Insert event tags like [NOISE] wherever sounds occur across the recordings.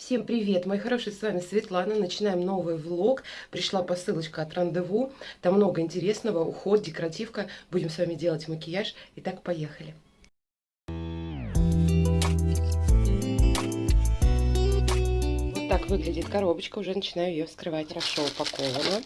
Всем привет, мои хорошие, с вами Светлана. Начинаем новый влог. Пришла посылочка от Рандеву. Там много интересного, уход, декоративка. Будем с вами делать макияж. Итак, поехали. Вот так выглядит коробочка. Уже начинаю ее вскрывать. Хорошо упакована.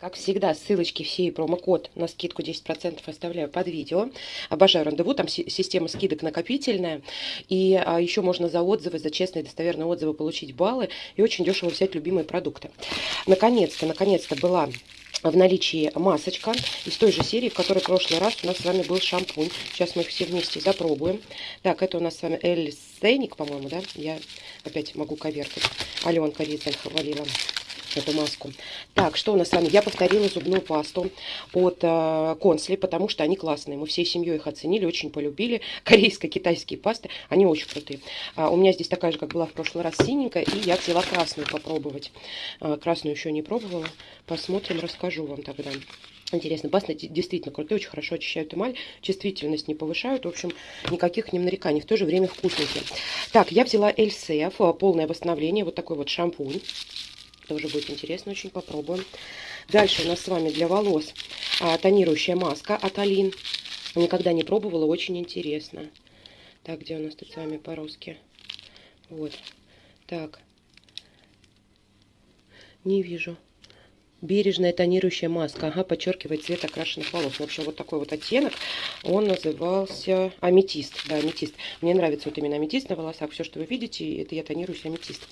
Как всегда, ссылочки все и промокод на скидку 10% оставляю под видео. Обожаю рандеву, там система скидок накопительная. И а, еще можно за отзывы, за честные достоверные отзывы получить баллы. И очень дешево взять любимые продукты. Наконец-то, наконец-то была в наличии масочка из той же серии, в которой в прошлый раз у нас с вами был шампунь. Сейчас мы их все вместе запробуем. Так, это у нас с вами Элли Сейник, по-моему, да? Я опять могу коверкать. Аленка Ризель хвалила эту маску. Так, что у нас с вами? Я повторила зубную пасту от э, Консли, потому что они классные. Мы всей семьей их оценили, очень полюбили. [LAUGHS] Корейско-китайские пасты, они очень крутые. А, у меня здесь такая же, как была в прошлый раз, синенькая, и я взяла красную попробовать. А, красную еще не пробовала. Посмотрим, расскажу вам тогда. Интересно, пасты действительно крутые, очень хорошо очищают эмаль, чувствительность не повышают, в общем, никаких ним нареканий, в то же время вкусненькие. Так, я взяла Эльсеф, полное восстановление, вот такой вот шампунь. Тоже будет интересно, очень попробуем. Дальше у нас с вами для волос а, тонирующая маска от Алин. Никогда не пробовала, очень интересно. Так, где у нас тут с вами по-русски? Вот. Так. Не вижу. Бережная тонирующая маска. Ага, подчеркивает цвет окрашенных волос. В общем, вот такой вот оттенок. Он назывался аметист. Да, аметист. Мне нравится вот именно аметист на волосах. Все, что вы видите, это я тонируюсь аметист.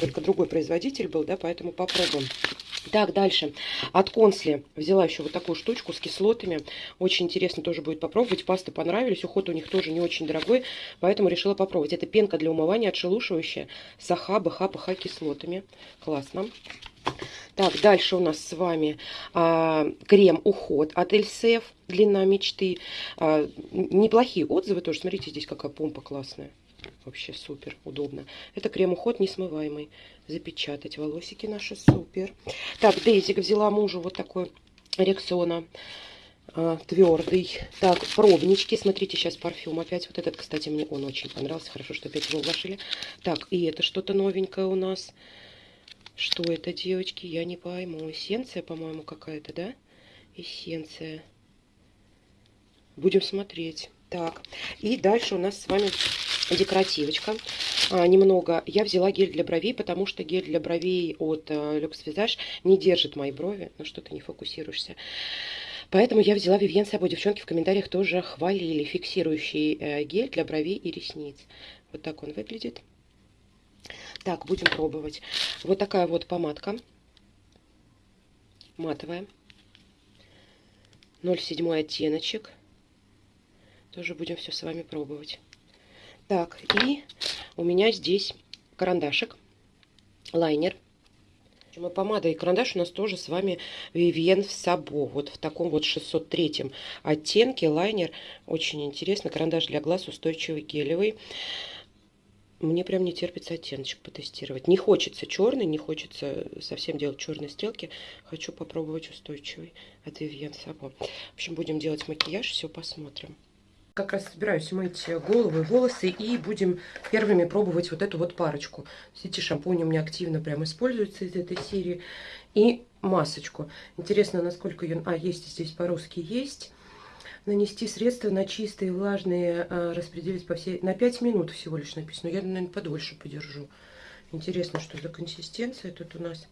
Только другой производитель был, да, поэтому попробуем. Так, дальше. От Консли взяла еще вот такую штучку с кислотами. Очень интересно тоже будет попробовать. Пасты понравились. Уход у них тоже не очень дорогой, поэтому решила попробовать. Это пенка для умывания отшелушивающая с АХ, БХ, ПХ кислотами. Классно. Так, дальше у нас с вами а, крем уход от Эльсеф, длина мечты. А, неплохие отзывы тоже. Смотрите, здесь какая помпа классная. Вообще супер, удобно. Это крем-уход несмываемый. Запечатать волосики наши, супер. Так, Дейзик взяла мужу вот такой Рексона а, твердый. Так, пробнички. Смотрите, сейчас парфюм опять. Вот этот, кстати, мне он очень понравился. Хорошо, что опять его вложили. Так, и это что-то новенькое у нас. Что это, девочки? Я не пойму. Эссенция, по-моему, какая-то, да? Эссенция. Будем смотреть. Так, и дальше у нас с вами декоративочка. А, немного. Я взяла гель для бровей, потому что гель для бровей от а, Luxe Visage не держит мои брови. Ну что ты не фокусируешься. Поэтому я взяла Vivienne Sabo. Девчонки в комментариях тоже хвалили фиксирующий э, гель для бровей и ресниц. Вот так он выглядит. Так, будем пробовать. Вот такая вот помадка. Матовая. 0,7 оттеночек. Тоже будем все с вами пробовать. Так, и у меня здесь карандашик, лайнер. И помада и карандаш у нас тоже с вами Vivienne Sabo. Вот в таком вот 603 оттенке лайнер. Очень интересно. Карандаш для глаз устойчивый, гелевый. Мне прям не терпится оттеночек потестировать. Не хочется черный, не хочется совсем делать черные стрелки. Хочу попробовать устойчивый от Vivienne Sabo. В общем, будем делать макияж, все посмотрим. Как раз собираюсь мыть голову и волосы и будем первыми пробовать вот эту вот парочку. Эти шампуни у меня активно прям используются из этой серии. И масочку. Интересно, насколько ее... А, есть здесь по-русски есть нанести средства на чистые, влажные, а, распределить по всей... На 5 минут всего лишь написано. Я, наверное, подольше подержу. Интересно, что за консистенция тут у нас.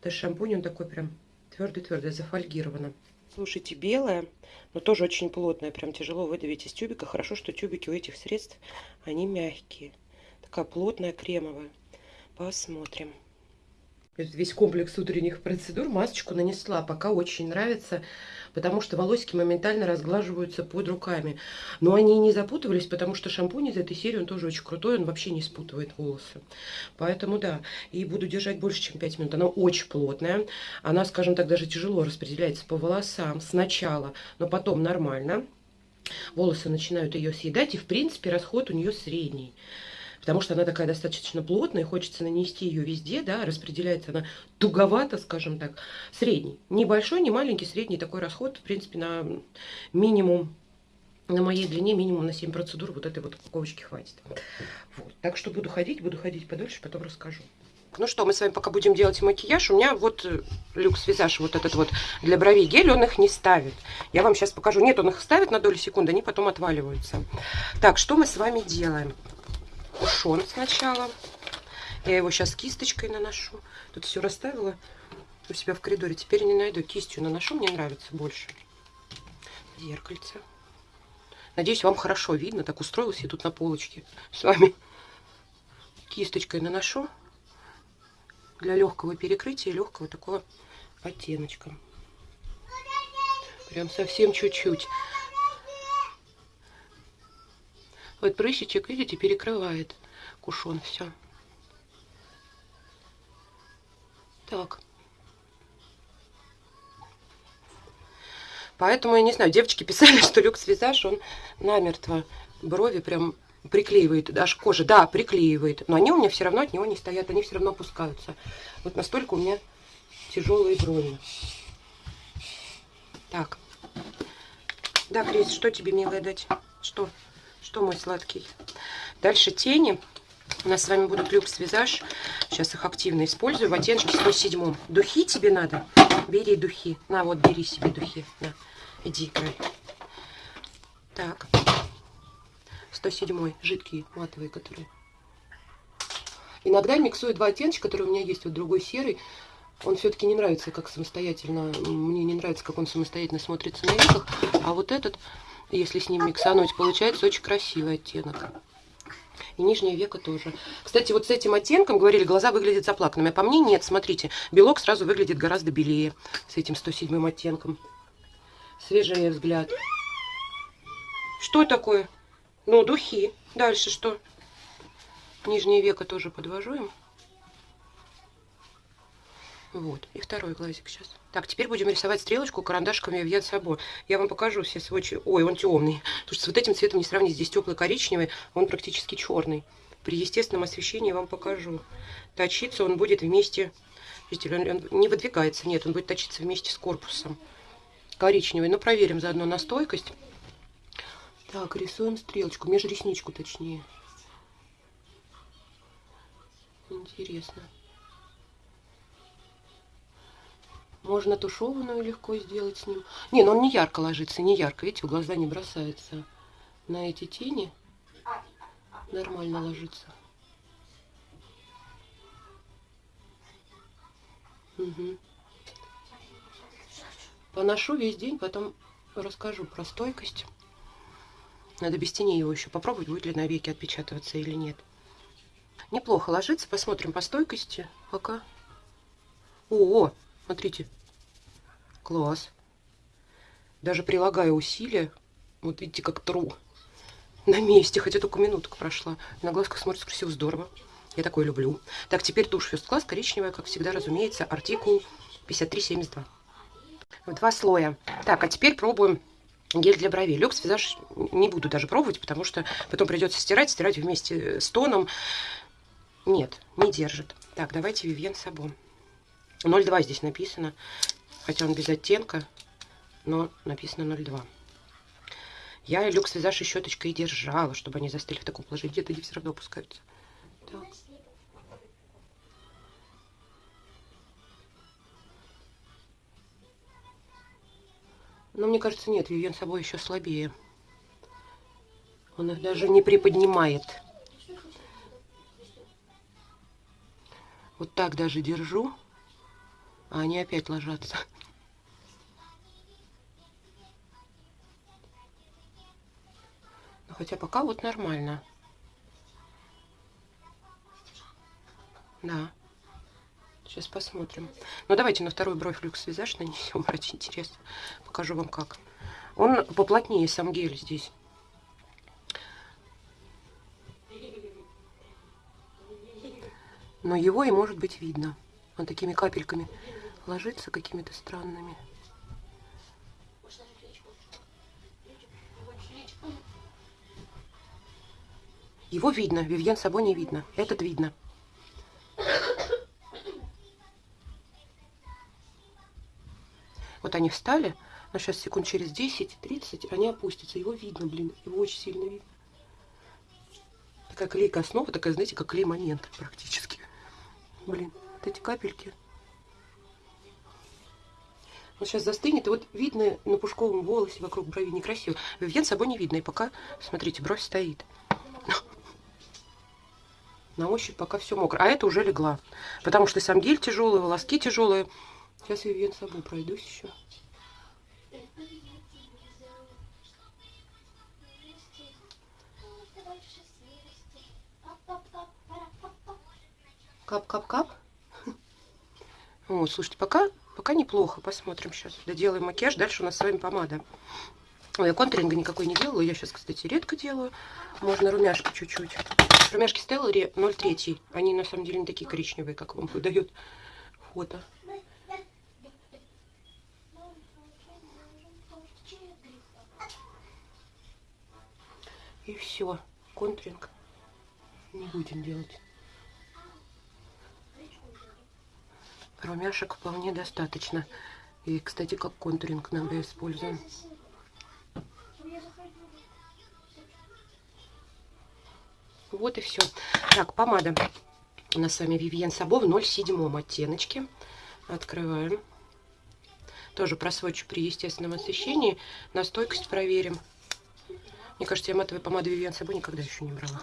Это шампунь, он такой прям твердый-твердый, зафольгировано. Слушайте, белая, но тоже очень плотная. Прям тяжело выдавить из тюбика. Хорошо, что тюбики у этих средств, они мягкие. Такая плотная, кремовая. Посмотрим весь комплекс утренних процедур масочку нанесла. Пока очень нравится, потому что волосики моментально разглаживаются под руками. Но они не запутывались, потому что шампунь из этой серии, он тоже очень крутой, он вообще не спутывает волосы. Поэтому да, и буду держать больше, чем 5 минут. Она очень плотная, она, скажем так, даже тяжело распределяется по волосам сначала, но потом нормально. Волосы начинают ее съедать, и в принципе расход у нее средний потому что она такая достаточно плотная, хочется нанести ее везде, да, распределяется она туговато, скажем так, средний. Небольшой, не маленький, средний такой расход, в принципе, на минимум на моей длине минимум на 7 процедур вот этой вот упаковочки хватит. Вот. Так что буду ходить, буду ходить подольше, потом расскажу. Ну что, мы с вами пока будем делать макияж. У меня вот э, люкс визаж вот этот вот для бровей гель, он их не ставит. Я вам сейчас покажу. Нет, он их ставит на долю секунды, они потом отваливаются. Так, что мы с вами делаем? Кушон сначала. Я его сейчас кисточкой наношу. Тут все расставила у себя в коридоре. Теперь не найду. Кистью наношу, мне нравится больше. Зеркальце. Надеюсь, вам хорошо видно. Так устроилась я тут на полочке с вами. Кисточкой наношу для легкого перекрытия, легкого такого оттеночка. Прям совсем чуть-чуть. Вот прыщичек, видите, перекрывает кушон все. Так. Поэтому, я не знаю, девочки писали, [LAUGHS] что люкс-визаж, он намертво брови прям приклеивает, даже кожа, да, приклеивает, но они у меня все равно от него не стоят, они все равно опускаются. Вот настолько у меня тяжелые брови. Так. Да, Крис, что тебе, милая, дать? Что? Что, мой сладкий? Дальше тени. У нас с вами будут люкс визаж. Сейчас их активно использую. В оттенке 107. Духи тебе надо? Бери духи. На, вот, бери себе духи. На, иди играй. Так. 107 жидкие, матовые, которые. Иногда миксую два оттеночка, которые у меня есть, вот другой серый. Он все-таки не нравится, как самостоятельно, мне не нравится, как он самостоятельно смотрится на веках. А вот этот, если с ним миксануть, получается очень красивый оттенок. И нижнее веко тоже. Кстати, вот с этим оттенком, говорили, глаза выглядят заплаканными. А по мне нет, смотрите, белок сразу выглядит гораздо белее с этим 107 оттенком. Свежий взгляд. Что такое? Ну, духи. Дальше что? Нижнее веко тоже подвожу им. Вот. И второй глазик сейчас. Так, теперь будем рисовать стрелочку карандашками в Сабо. Я вам покажу все сводчи. Ой, он темный. Потому что с вот этим цветом не сравнить. Здесь теплый коричневый, он практически черный. При естественном освещении вам покажу. Точиться он будет вместе... Видите, он, он не выдвигается. Нет, он будет точиться вместе с корпусом. Коричневый. Но проверим заодно на стойкость. Так, рисуем стрелочку, межресничку точнее. Интересно. Можно тушеванную легко сделать с ним. Не, но он не ярко ложится, не ярко. Видите, в глаза не бросается. На эти тени нормально ложится. Угу. Поношу весь день, потом расскажу про стойкость. Надо без тени его еще попробовать, будет ли на веке отпечатываться или нет. Неплохо ложится. Посмотрим по стойкости пока. О, смотрите. Класс. Даже прилагая усилия, вот видите, как тру на месте, хотя только минутка прошла. На глазках смотрится красиво, здорово. Я такое люблю. Так, теперь тушь First Class коричневая, как всегда, разумеется, артикул 5372. Два слоя. Так, а теперь пробуем гель для бровей. Люкс визаж не буду даже пробовать, потому что потом придется стирать, стирать вместе с тоном. Нет, не держит. Так, давайте Вивьен Сабон. 0,2 здесь написано, хотя он без оттенка, но написано 0,2. Я люкс визаж и щеточкой держала, чтобы они застыли в таком положении. Где-то они все равно опускаются. Так. Но мне кажется, нет, Вивьен собой еще слабее. Он их даже не приподнимает. Вот так даже держу, а они опять ложатся. Хотя пока вот нормально. Да. Сейчас посмотрим. Ну, давайте на второй бровь люкс визаж нанесем. [LAUGHS] Ради интересно. Покажу вам как. Он поплотнее, сам гель здесь. Но его и может быть видно. Он такими капельками ложится какими-то странными. Его видно, Вивьен собой не видно. Этот видно. Вот они встали, Но сейчас секунд через 10-30 они опустятся. Его видно, блин. Его очень сильно видно. Такая клейкая основа, такая, знаете, как клей-момент практически. Блин, вот эти капельки. Вот сейчас застынет, и вот видно на пушковом волосе вокруг брови некрасиво. Вивьен с собой не видно, и пока, смотрите, бровь стоит. На ощупь пока все мокро. А это уже легла. Потому что сам гель тяжелый, волоски тяжелые. Сейчас Вивьен с собой пройдусь еще. Кап-кап-кап. [LAUGHS] Вот, слушайте, пока, пока неплохо. Посмотрим сейчас. Доделаем макияж. Дальше у нас с вами помада. Ой, я контуринга никакой не делаю. Я сейчас, кстати, редко делаю. Можно румяшки чуть-чуть. Румяшки Stellary 0,3. Они на самом деле не такие коричневые, как вам выдает фото. И все. Контуринг не будем делать. Румяшек вполне достаточно. И, кстати, как контуринг иногда используем. Вот и все. Так, помада. У нас с вами Vivienne Sabo в 0,7 оттеночке. Открываем. Тоже просвочу при естественном освещении. На стойкость проверим. Мне кажется, я матовой помады Vivienne Sabo никогда еще не брала.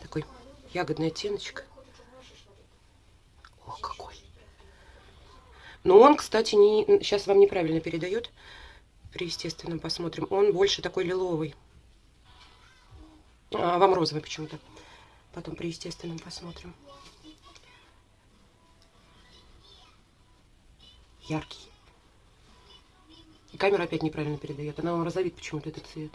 Такой ягодный оттеночек. О, какой. Но он, кстати, не, сейчас вам неправильно передает. При естественном посмотрим. Он больше такой лиловый. А, вам розовый почему-то. Потом при естественном посмотрим. Яркий. И камера опять неправильно передает. Она вам розовит почему-то этот цвет.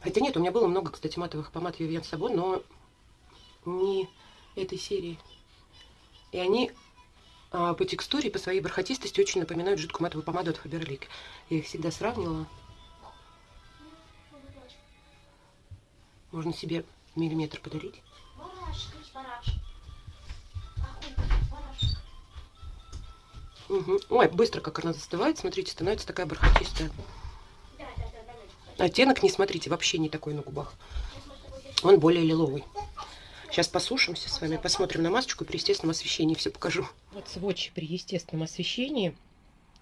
Хотя нет, у меня было много, кстати, матовых помад Vivienne Sabon, но не этой серии. И они по текстуре и по своей бархатистости очень напоминают жидкую матовую помаду от Faberlic. Я их всегда сравнивала. Можно себе миллиметр подарить. Угу. Ой, быстро как она застывает. Смотрите, становится такая бархатистая. Оттенок, не смотрите, вообще не такой на губах. Он более лиловый. Сейчас посушимся с вами, посмотрим на масочку и при естественном освещении все покажу. Вот сводч при естественном освещении.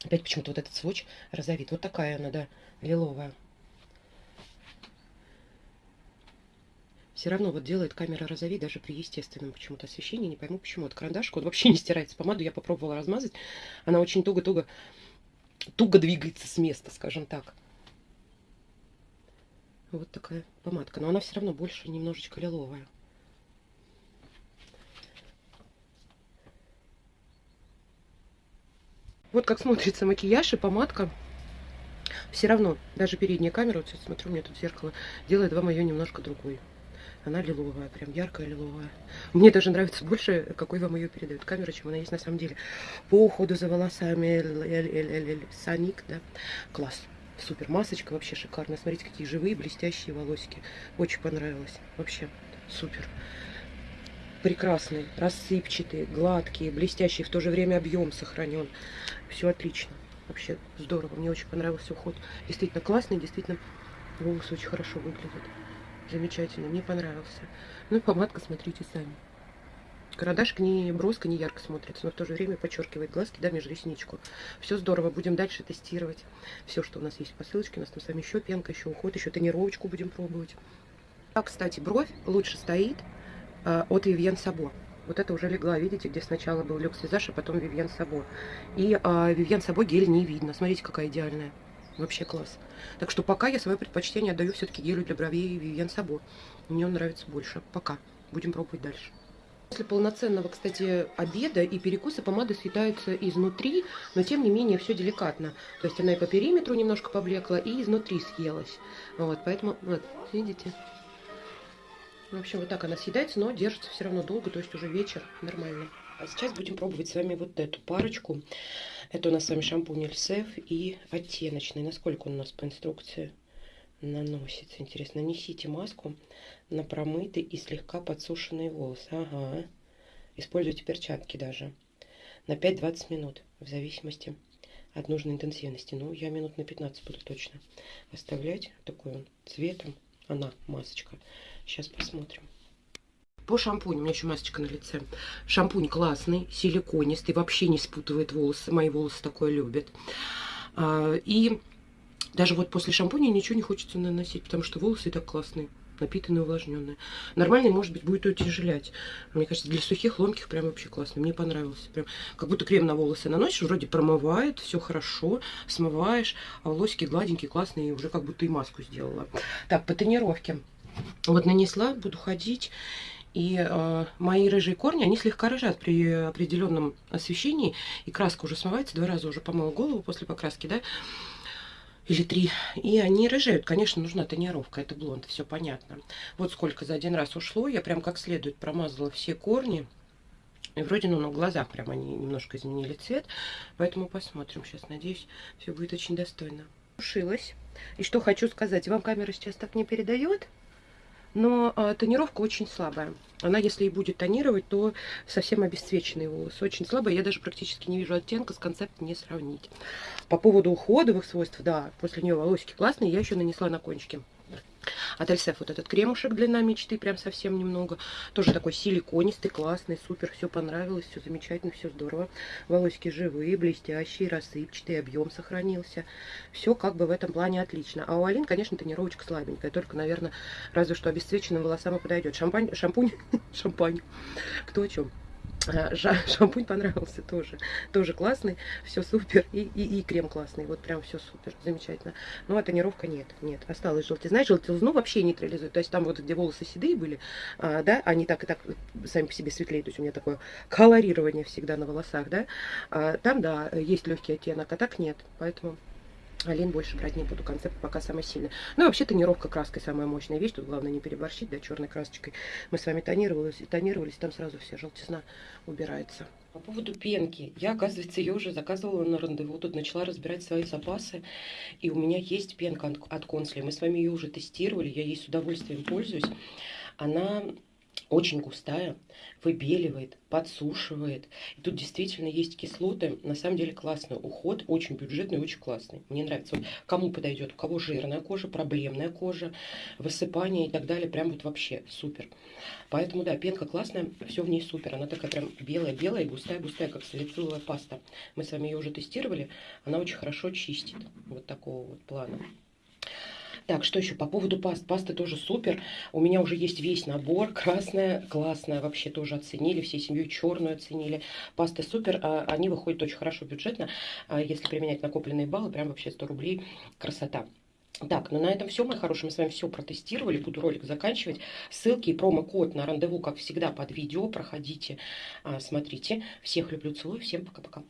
Опять почему-то вот этот сводч розовит. Вот такая она, да, лиловая. Все равно вот делает камера розовей даже при естественном почему-то освещении. Не пойму почему. Вот карандашка он вообще [LAUGHS] не стирается. Помаду я попробовала размазать. Она очень туго-туго туго двигается с места, скажем так. Вот такая помадка. Но она все равно больше немножечко лиловая. Вот как смотрится макияж и помадка. Все равно, даже передняя камера, вот сейчас смотрю, у меня тут зеркало, делает вам ее немножко другой. Она лиловая, прям яркая лиловая. Мне даже нравится больше, какой вам ее передает камера, чем она есть на самом деле. По уходу за волосами Саник, да, класс. Супер масочка, вообще шикарная. Смотрите, какие живые, блестящие волосики. Очень понравилось. Вообще супер. Прекрасный, рассыпчатый, гладкий, блестящий, в то же время объем сохранен. Все отлично. Вообще здорово. Мне очень понравился уход. Действительно классный, действительно волосы очень хорошо выглядят. Замечательно, мне понравился. Ну и помадка, смотрите сами. Карандашик не броско, не ярко смотрится, но в то же время подчеркивает глазки, да, между ресничку. Все здорово, будем дальше тестировать все, что у нас есть по ссылочке. У нас там с вами еще пенка, еще уход, еще тонировочку будем пробовать. А, кстати, бровь лучше стоит от Vivienne Sabo. Вот это уже легла, видите, где сначала был люкс визаж, а потом Vivienne Sabo. И э, Vivienne Sabo гель не видно. Смотрите, какая идеальная. Вообще класс. Так что пока я свое предпочтение отдаю все-таки гелю для бровей Vivienne Sabo. Мне он нравится больше. Пока. Будем пробовать дальше. После полноценного, кстати, обеда и перекуса помада съедается изнутри, но тем не менее все деликатно. То есть она и по периметру немножко поблекла, и изнутри съелась. Вот, поэтому, вот, видите? В общем, вот так она съедается, но держится все равно долго, то есть уже вечер нормально. А сейчас будем пробовать с вами вот эту парочку. Это у нас с вами шампунь Эльсеф и оттеночный. Насколько он у нас по инструкции наносится? Интересно, нанесите маску на промытый и слегка подсушенные волосы. Ага. Используйте перчатки даже. на 5-20 минут, в зависимости от нужной интенсивности. Ну, я минут на 15 буду точно оставлять. Такой он цветом. Она, масочка. Сейчас посмотрим. По шампуню, у меня еще масочка на лице. Шампунь классный, силиконистый, вообще не спутывает волосы. Мои волосы такое любят. А, и даже вот после шампуня ничего не хочется наносить, потому что волосы и так классные напитанные, увлажненные. Нормальный, может быть, будет утяжелять. Мне кажется, для сухих, ломких прям вообще классно. Мне понравился. Прям как будто крем на волосы наносишь, вроде промывает, все хорошо, смываешь, а волосики гладенькие, классные, уже как будто и маску сделала. Так, по тренировке. Вот нанесла, буду ходить. И э, мои рыжие корни, они слегка рыжат при определенном освещении. И краска уже смывается. Два раза уже помыла голову после покраски, да или три. И они рыжеют. Конечно, нужна тонировка. Это блонд, все понятно. Вот сколько за один раз ушло. Я прям как следует промазала все корни. И вроде, ну, на глазах прям они немножко изменили цвет. Поэтому посмотрим. Сейчас, надеюсь, все будет очень достойно. Ушилась. И что хочу сказать. Вам камера сейчас так не передает. Но э, тонировка очень слабая. Она, если и будет тонировать, то совсем обесцвеченные волосы. Очень слабая. Я даже практически не вижу оттенка, с концепт не сравнить. По поводу уходовых свойств, да, после нее волосики классные. Я еще нанесла на кончики. От Эльсеф вот этот кремушек длина мечты, прям совсем немного. Тоже такой силиконистый, классный, супер, все понравилось, все замечательно, все здорово. Волосики живые, блестящие, рассыпчатые, объем сохранился. Все как бы в этом плане отлично. А у Алин, конечно, тонировочка слабенькая, только, наверное, разве что обесцвеченным волосам и подойдет. Шампань, шампунь, [LAUGHS] шампань, кто о чем. Шампунь понравился тоже. Тоже классный, все супер. И, и, и крем классный. Вот прям все супер, замечательно. Ну, а тонировка нет, нет. Осталось желтизна. Желтизну вообще нейтрализует. То есть там вот, где волосы седые были, а, да, они так и так сами по себе светлее. То есть у меня такое колорирование всегда на волосах, да. А, там, да, есть легкий оттенок, а так нет. Поэтому Алин больше брать не буду. Концепт пока самый сильный. Ну, вообще тонировка краской самая мощная вещь. Тут главное не переборщить, да, черной красочкой. Мы с вами тонировались, тонировались, там сразу вся желтизна убирается. По поводу пенки. Я, оказывается, ее уже заказывала на рандеву. Тут начала разбирать свои запасы. И у меня есть пенка от Консли. Мы с вами ее уже тестировали. Я ей с удовольствием пользуюсь. Она очень густая, выбеливает, подсушивает. И тут действительно есть кислоты. На самом деле классный уход, очень бюджетный, очень классный. Мне нравится. Вот кому подойдет, у кого жирная кожа, проблемная кожа, высыпание и так далее. Прям вот вообще супер. Поэтому, да, пенка классная, все в ней супер. Она такая прям белая-белая и густая-густая, как салициловая паста. Мы с вами ее уже тестировали. Она очень хорошо чистит. Вот такого вот плана. Так, что еще по поводу паст? Паста тоже супер. У меня уже есть весь набор. [LAUGHS] Красная, классная, вообще тоже оценили. Всей семьей черную оценили. Паста супер. А, они выходят очень хорошо бюджетно. А если применять накопленные баллы, прям вообще 100 рублей. Красота. Так, ну на этом все, мои хорошие. Мы с вами все протестировали. Буду ролик заканчивать. Ссылки и промокод на рандеву, как всегда, под видео. Проходите, а, смотрите. Всех люблю, целую. Всем пока-пока.